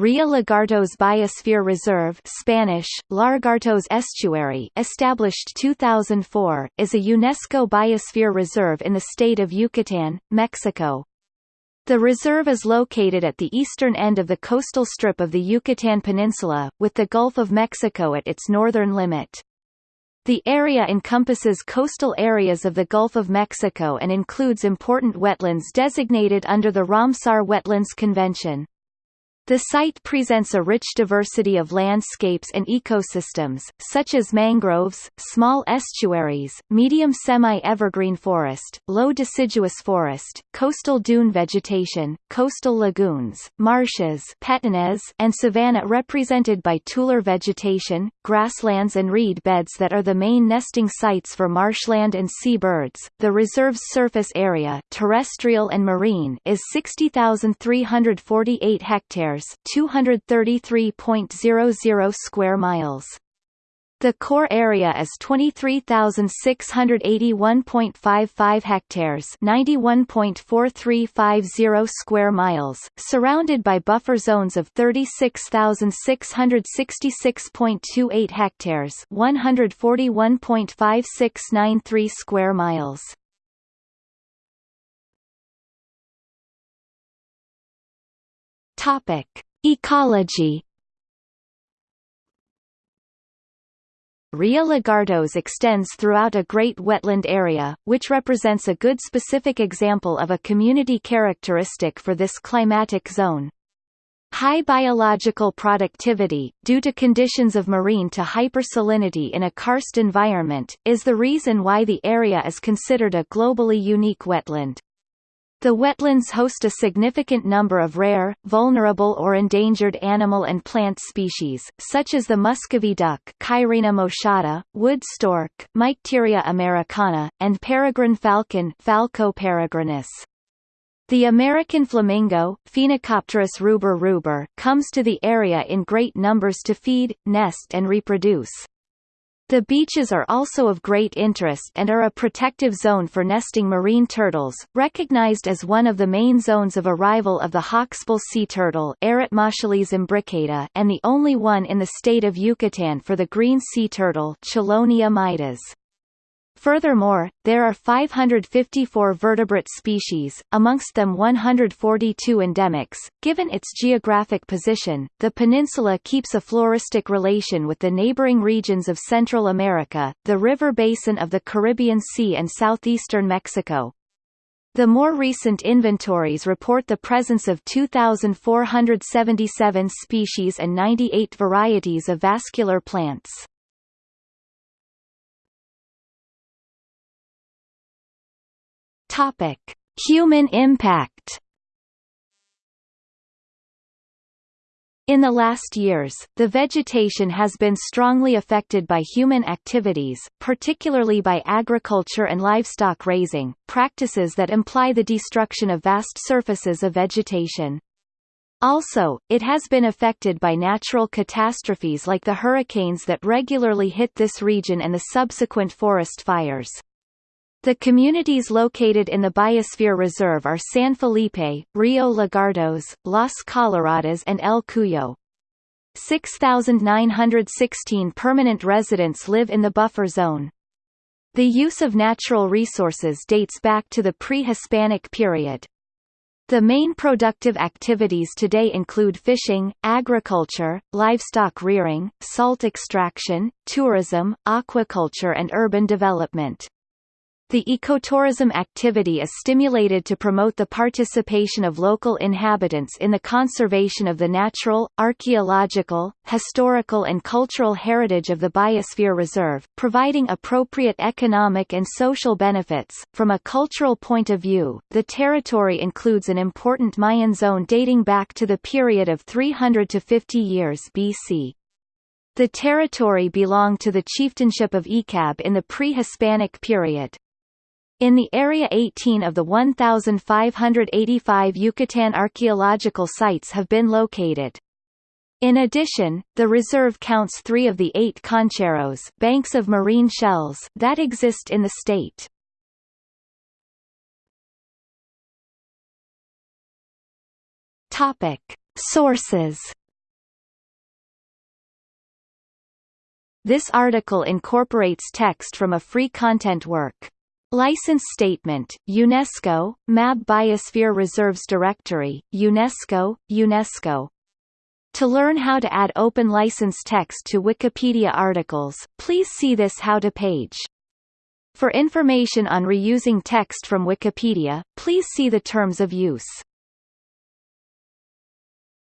Rio Lagartos Biosphere Reserve Spanish, Lagartos Estuary established 2004, is a UNESCO Biosphere Reserve in the state of Yucatán, Mexico. The reserve is located at the eastern end of the coastal strip of the Yucatán Peninsula, with the Gulf of Mexico at its northern limit. The area encompasses coastal areas of the Gulf of Mexico and includes important wetlands designated under the Ramsar Wetlands Convention. The site presents a rich diversity of landscapes and ecosystems, such as mangroves, small estuaries, medium semi-evergreen forest, low deciduous forest, coastal dune vegetation, coastal lagoons, marshes and savanna represented by tular vegetation, grasslands and reed beds that are the main nesting sites for marshland and seabirds. The reserve's surface area terrestrial and marine is 60,348 hectares 233.00 square miles. The core area is 23,681.55 hectares 91.4350 square miles, surrounded by buffer zones of 36,666.28 hectares 141.5693 square miles. Topic. Ecology Rio Lagartos extends throughout a great wetland area, which represents a good specific example of a community characteristic for this climatic zone. High biological productivity, due to conditions of marine to hypersalinity in a karst environment, is the reason why the area is considered a globally unique wetland. The wetlands host a significant number of rare, vulnerable or endangered animal and plant species, such as the Muscovy duck Cairina moschata, wood stork Mycteria americana, and peregrine falcon Falco peregrinus. The American flamingo, Phoenicopterus ruber ruber, comes to the area in great numbers to feed, nest and reproduce. The beaches are also of great interest and are a protective zone for nesting marine turtles, recognized as one of the main zones of arrival of the hawksbill sea turtle imbricata and the only one in the state of Yucatan for the green sea turtle Chelonia mydas. Furthermore, there are 554 vertebrate species, amongst them 142 endemics. Given its geographic position, the peninsula keeps a floristic relation with the neighboring regions of Central America, the river basin of the Caribbean Sea and southeastern Mexico. The more recent inventories report the presence of 2,477 species and 98 varieties of vascular plants. Topic: Human impact. In the last years, the vegetation has been strongly affected by human activities, particularly by agriculture and livestock raising, practices that imply the destruction of vast surfaces of vegetation. Also, it has been affected by natural catastrophes like the hurricanes that regularly hit this region and the subsequent forest fires. The communities located in the Biosphere Reserve are San Felipe, Rio Lagartos, Las Coloradas and El Cuyo. 6,916 permanent residents live in the buffer zone. The use of natural resources dates back to the pre-Hispanic period. The main productive activities today include fishing, agriculture, livestock rearing, salt extraction, tourism, aquaculture and urban development. The ecotourism activity is stimulated to promote the participation of local inhabitants in the conservation of the natural, archaeological, historical and cultural heritage of the Biosphere Reserve, providing appropriate economic and social benefits. From a cultural point of view, the territory includes an important Mayan zone dating back to the period of 300 to 50 years BC. The territory belonged to the chieftainship of Ecab in the pre-Hispanic period. In the Area 18 of the 1,585 Yucatan archaeological sites have been located. In addition, the reserve counts three of the eight concheros banks of marine shells that exist in the state. Topic. Sources This article incorporates text from a free content work License Statement, UNESCO, MAB Biosphere Reserves Directory, UNESCO, UNESCO. To learn how to add open license text to Wikipedia articles, please see this How to page. For information on reusing text from Wikipedia, please see the Terms of Use.